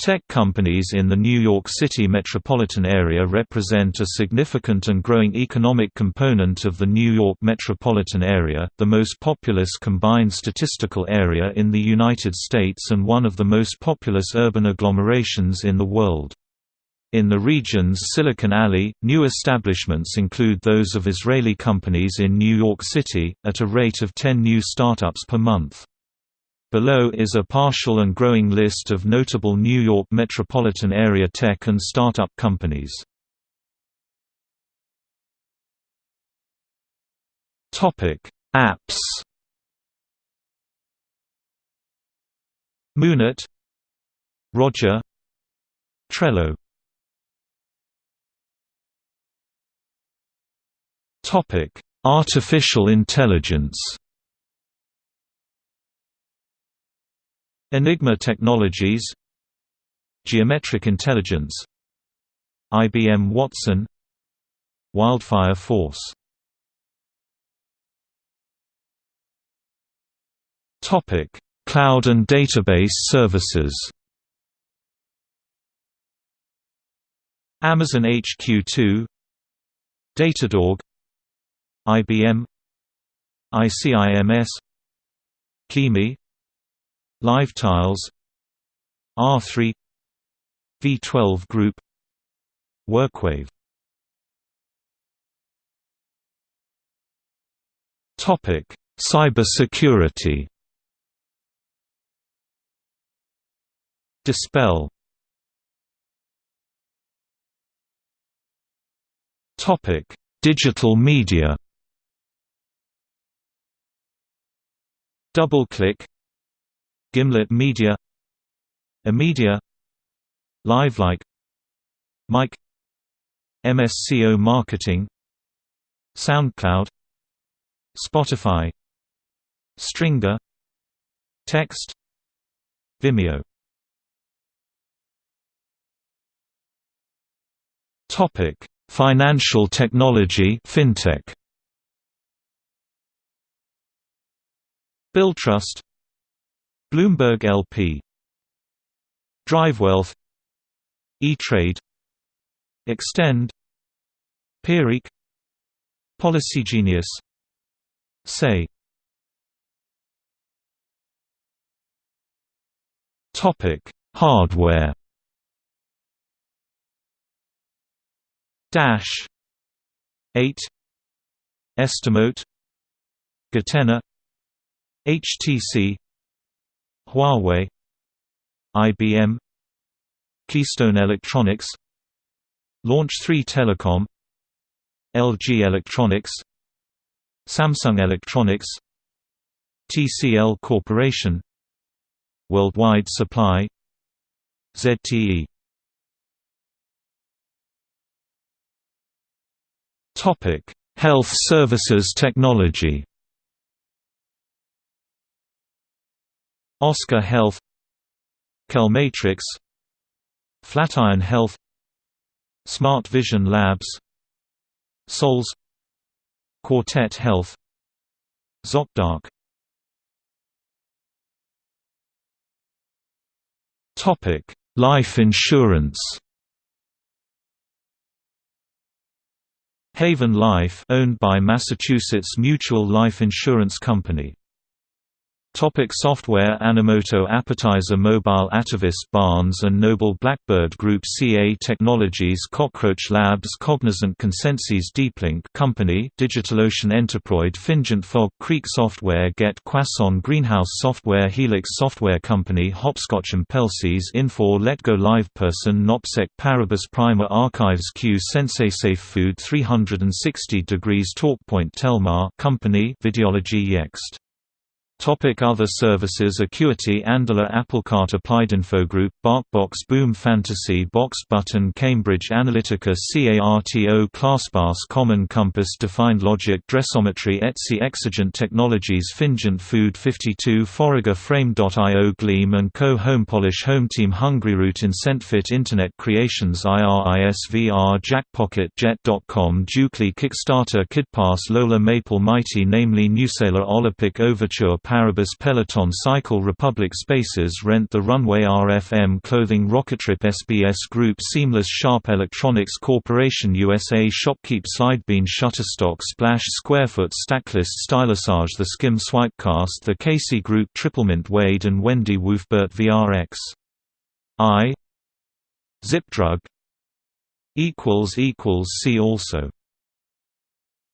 Tech companies in the New York City metropolitan area represent a significant and growing economic component of the New York metropolitan area, the most populous combined statistical area in the United States and one of the most populous urban agglomerations in the world. In the region's Silicon Alley, new establishments include those of Israeli companies in New York City, at a rate of 10 new startups per month. Below is a partial and growing list of notable New York metropolitan area tech and startup companies. Topic: Apps. Moonet, Roger, Trello. Topic: Artificial intelligence. Enigma Technologies. Geometric Intelligence. IBM Watson. Wildfire Force. Topic: Cloud and database services. Amazon HQ2, Datadog, IBM, ICIMS, Kimi, LiveTiles R3 V12 Group Workwave Topic: Cybersecurity. Dispel. Topic: Digital media. DoubleClick Gimlet Media Amedia LiveLike Mic MSCO Marketing SoundCloud Spotify Stringer Text Vimeo Topic: Financial technology fintech. Billtrust Bloomberg LP DriveWealth. E-Trade. Extend. Peerek PolicyGenius Say. Topic: Hardware. Dash. 8 Estimote. goTenna HTC Huawei IBM Keystone Electronics Launch 3 Telecom LG Electronics Samsung Electronics TCL Corporation Worldwide Supply ZTE Topic: Health Services Technology Oscar Health Kelmatrix Flatiron Health Smart Vision Labs Sols Quartet Health ZocDoc Topic: Life insurance. Haven Life, owned by Massachusetts Mutual Life Insurance Company. Topic software Animoto Appetizer Mobile Atavist Barnes & Noble Blackbird Group CA Technologies Cockroach Labs Cognizant Consensus DeepLink Company DigitalOcean Enterprise Fingent Fog Creek Software Get Quasson Greenhouse Software Helix Software Company Hopscotch and Pelces Infor Letgo LivePerson Nopsec Paribus Primer Archives Q Sensei Safe Food 360 Degrees TalkPoint Telmar Company Videology Yext Topic other services Acuity Andela Applecart Applied Infogroup BarkBox Boom Fantasy Box Button Cambridge Analytica CARTO ClassPass Common Compass Defined Logic Dressometry Etsy Exigent Technologies Fingent Food 52 Forager Frame.io Gleam & Co. Home Polish Homepolish HomeTeam HungryRoot IncentFit Internet Creations IRISVR Jackpocket Jet.com Jukely Kickstarter KidPass Lola Maple Mighty namely Newsailor Olympic Overture Paribus Peloton Cycle Republic Spaces Rent the Runway RFM Clothing Rockettrip SBS Group Seamless Sharp Electronics Corporation USA Shopkeep Slidebean Shutterstock Splash Squarefoot Stacklist Stylisage The Skimm Swipecast The Casey Group Triplemint Wade and Wendy Wolfbert VRX I. Zipdrug. See also